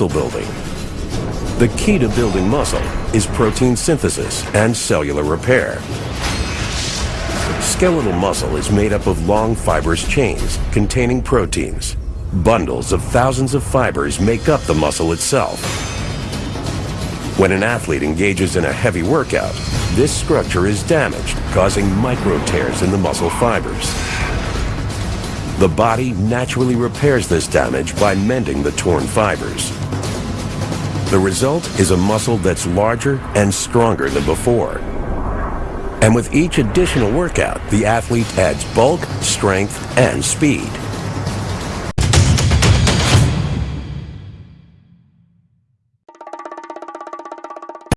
muscle building. The key to building muscle is protein synthesis and cellular repair. Skeletal muscle is made up of long fibrous chains containing proteins. Bundles of thousands of fibers make up the muscle itself. When an athlete engages in a heavy workout, this structure is damaged, causing micro tears in the muscle fibers. The body naturally repairs this damage by mending the torn fibers. The result is a muscle that's larger and stronger than before. And with each additional workout, the athlete adds bulk, strength, and speed.